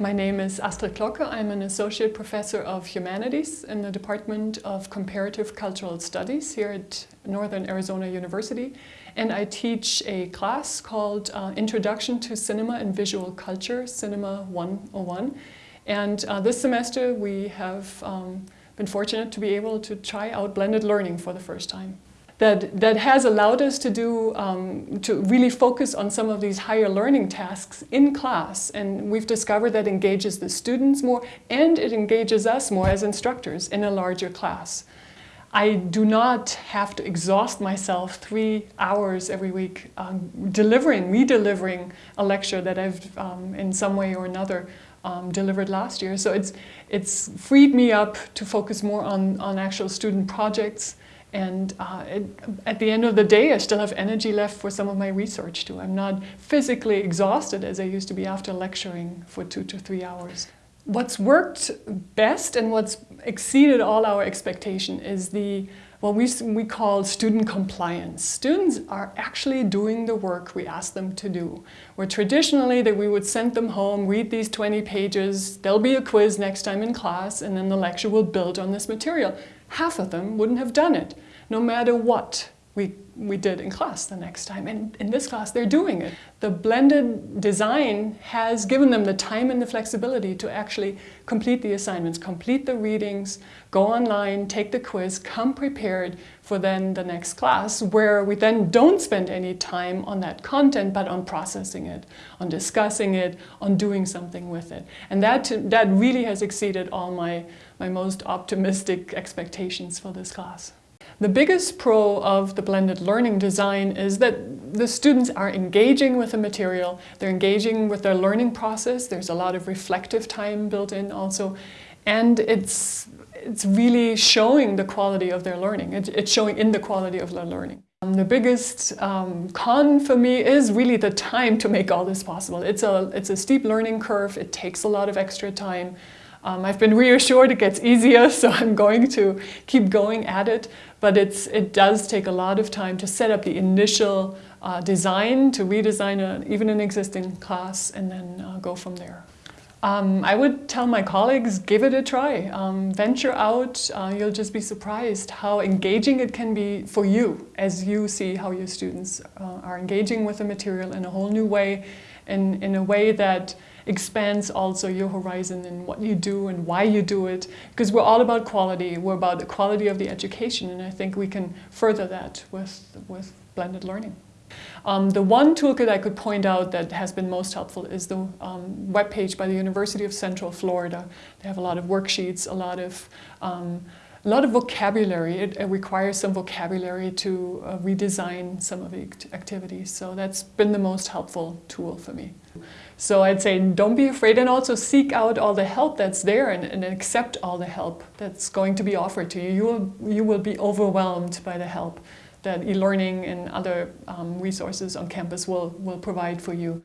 My name is Astrid Glocke. I'm an Associate Professor of Humanities in the Department of Comparative Cultural Studies here at Northern Arizona University. And I teach a class called uh, Introduction to Cinema and Visual Culture, Cinema 101. And uh, this semester we have um, been fortunate to be able to try out blended learning for the first time that, that has allowed us to do, um, to really focus on some of these higher learning tasks in class. And we've discovered that engages the students more and it engages us more as instructors in a larger class. I do not have to exhaust myself three hours every week um, delivering, re-delivering a lecture that I've um, in some way or another um, delivered last year. So it's, it's freed me up to focus more on, on actual student projects and uh, it, at the end of the day, I still have energy left for some of my research too. I'm not physically exhausted as I used to be after lecturing for two to three hours. What's worked best and what's exceeded all our expectation is the what we, we call student compliance. Students are actually doing the work we ask them to do. Where traditionally that we would send them home, read these 20 pages, there'll be a quiz next time in class, and then the lecture will build on this material half of them wouldn't have done it, no matter what we, we did in class the next time. And in this class, they're doing it. The blended design has given them the time and the flexibility to actually complete the assignments, complete the readings, go online, take the quiz, come prepared for then the next class, where we then don't spend any time on that content, but on processing it, on discussing it, on doing something with it. And that, that really has exceeded all my, my most optimistic expectations for this class. The biggest pro of the blended learning design is that the students are engaging with the material, they're engaging with their learning process, there's a lot of reflective time built in also, and it's, it's really showing the quality of their learning. It, it's showing in the quality of their learning. Um, the biggest um, con for me is really the time to make all this possible. It's a, it's a steep learning curve, it takes a lot of extra time. Um, I've been reassured it gets easier, so I'm going to keep going at it. But it's, it does take a lot of time to set up the initial uh, design, to redesign a, even an existing class, and then uh, go from there. Um, I would tell my colleagues, give it a try. Um, venture out, uh, you'll just be surprised how engaging it can be for you as you see how your students uh, are engaging with the material in a whole new way, in, in a way that expands also your horizon and what you do and why you do it. Because we're all about quality, we're about the quality of the education and I think we can further that with, with blended learning. Um, the one toolkit I could point out that has been most helpful is the um, webpage by the University of Central Florida. They have a lot of worksheets, a lot of um, a lot of vocabulary. It, it, requires some vocabulary to uh, redesign some of the activities. So that's been the most helpful tool for me. So I'd say don't be afraid and also seek out all the help that's there and, and accept all the help that's going to be offered to you. You will, you will be overwhelmed by the help that e-learning and other um, resources on campus will, will provide for you.